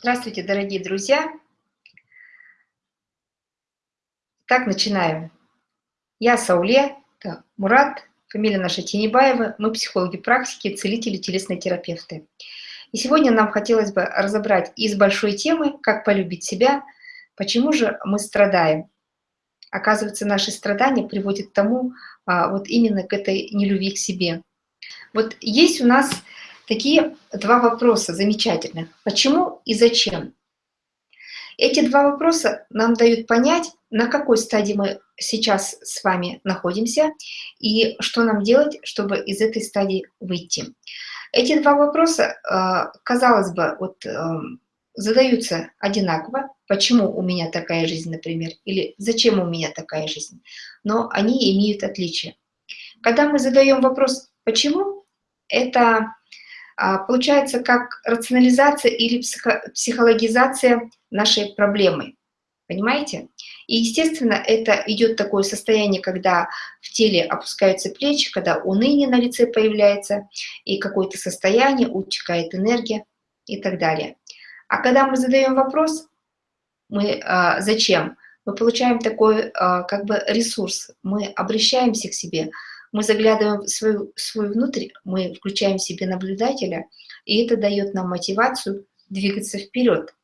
Здравствуйте, дорогие друзья! Так, начинаем. Я Сауле, это Мурат, фамилия наша Тенебаева, мы психологи практики, целители, телесные терапевты. И сегодня нам хотелось бы разобрать из большой темы «Как полюбить себя», почему же мы страдаем. Оказывается, наши страдания приводят к тому, а, вот именно к этой нелюбви к себе. Вот есть у нас такие два вопроса замечательных. Почему и зачем? Эти два вопроса нам дают понять, на какой стадии мы сейчас с вами находимся и что нам делать, чтобы из этой стадии выйти. Эти два вопроса, э, казалось бы, вот, э, задаются одинаково. Почему у меня такая жизнь, например, или зачем у меня такая жизнь? Но они имеют отличие. Когда мы задаем вопрос «почему?», это получается как рационализация или психологизация нашей проблемы. Понимаете? И, естественно, это идет такое состояние, когда в теле опускаются плечи, когда уныние на лице появляется, и какое-то состояние, утекает энергия и так далее. А когда мы задаем вопрос, мы а, зачем, мы получаем такой а, как бы ресурс, мы обращаемся к себе, мы заглядываем в свою, свой внутрь, мы включаем в себе наблюдателя, и это дает нам мотивацию двигаться вперед,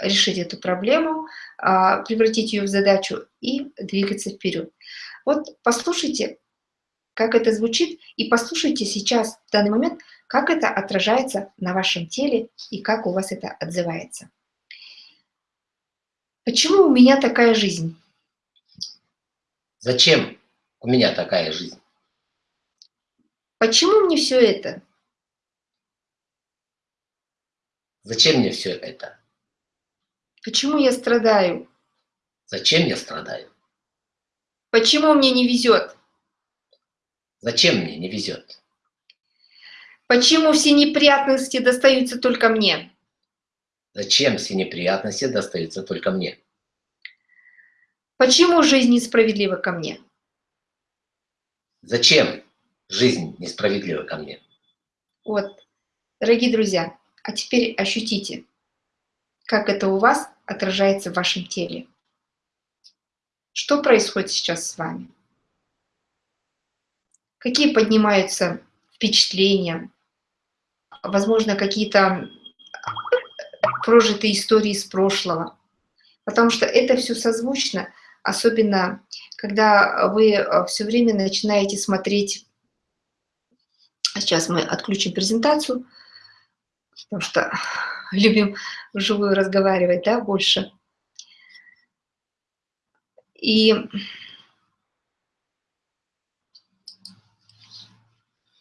решить эту проблему, а, превратить ее в задачу и двигаться вперед. Вот послушайте, как это звучит, и послушайте сейчас, в данный момент, как это отражается на вашем теле и как у вас это отзывается. Почему у меня такая жизнь? Зачем у меня такая жизнь. Почему мне все это? Зачем мне все это? Почему я страдаю? Зачем я страдаю? Почему мне не везет? Зачем мне не везет? Почему все неприятности достаются только мне? Зачем все неприятности достаются только мне? Почему жизнь несправедлива ко мне? Зачем жизнь несправедлива ко мне? Вот, дорогие друзья, а теперь ощутите, как это у вас отражается в вашем теле. Что происходит сейчас с вами? Какие поднимаются впечатления? Возможно, какие-то прожитые истории из прошлого. Потому что это все созвучно особенно когда вы э, все время начинаете смотреть, сейчас мы отключим презентацию, потому что любим вживую разговаривать, да, больше. И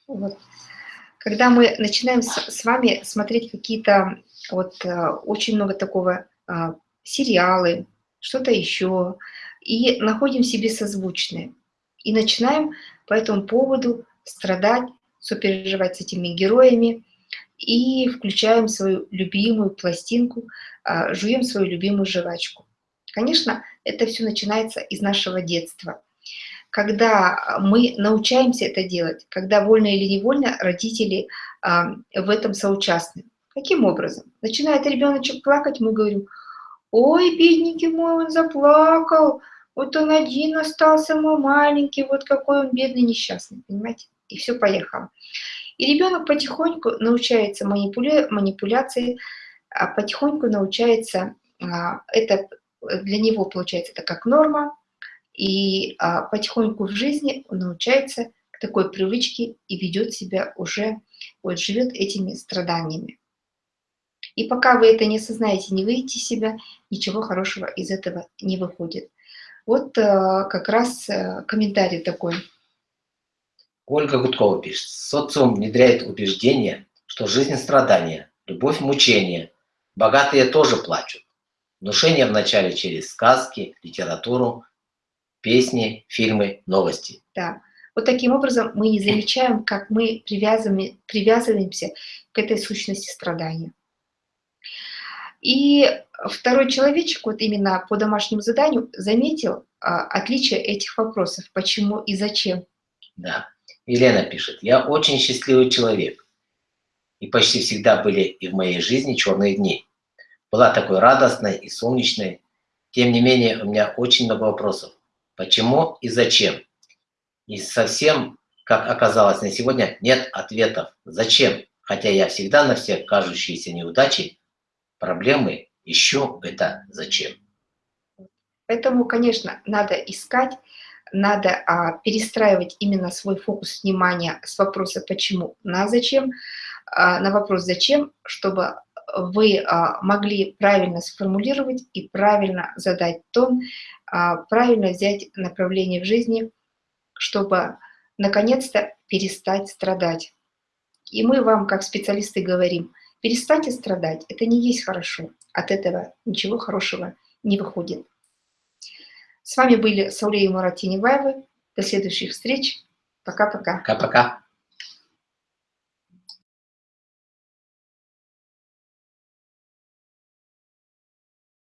вот, когда мы начинаем с, вами смотреть какие-то, вот, э, очень много такого, а, сериалы, что-то еще, и находим себе созвучные. И начинаем по этому поводу страдать, сопереживать с этими героями, и включаем свою любимую пластинку, а, жуем свою любимую жвачку. Конечно, это все начинается из нашего детства. Когда мы научаемся это делать, когда вольно или невольно родители а, в этом соучастны. Каким образом? Начинает ребеночек плакать, мы говорим, ой, бедненький мой, он заплакал, вот он один остался, мой маленький, вот какой он бедный, несчастный, понимаете? И все поехало. И ребенок потихоньку научается манипуля... манипуляции, а потихоньку научается, а, это для него получается это как норма, и а, потихоньку в жизни он научается к такой привычке и ведет себя уже, вот живет этими страданиями. И пока вы это не осознаете, не выйдете себя, ничего хорошего из этого не выходит. Вот э, как раз э, комментарий такой. Ольга Гудкова пишет. Социум внедряет убеждение, что жизнь страдания, любовь мучение. Богатые тоже плачут. Внушение вначале через сказки, литературу, песни, фильмы, новости. Да. Вот таким образом мы не замечаем, как мы привязываемся к этой сущности страдания. И второй человечек, вот именно по домашнему заданию, заметил а, отличие этих вопросов, почему и зачем. Да. Елена пишет, я очень счастливый человек. И почти всегда были и в моей жизни черные дни. была такой радостной и солнечной. Тем не менее, у меня очень много вопросов. Почему и зачем? И совсем, как оказалось на сегодня, нет ответов. Зачем? Хотя я всегда на все кажущиеся неудачи, проблемы ищу это зачем. Поэтому, конечно, надо искать, надо а, перестраивать именно свой фокус внимания с вопроса «почему» на «зачем», а, на вопрос «зачем», чтобы вы а, могли правильно сформулировать и правильно задать тон, а, правильно взять направление в жизни, чтобы наконец-то перестать страдать. И мы вам, как специалисты, говорим, перестаньте страдать, это не есть хорошо, от этого ничего хорошего не выходит. С вами были Сауле и Мурат До следующих встреч. Пока-пока. Пока-пока.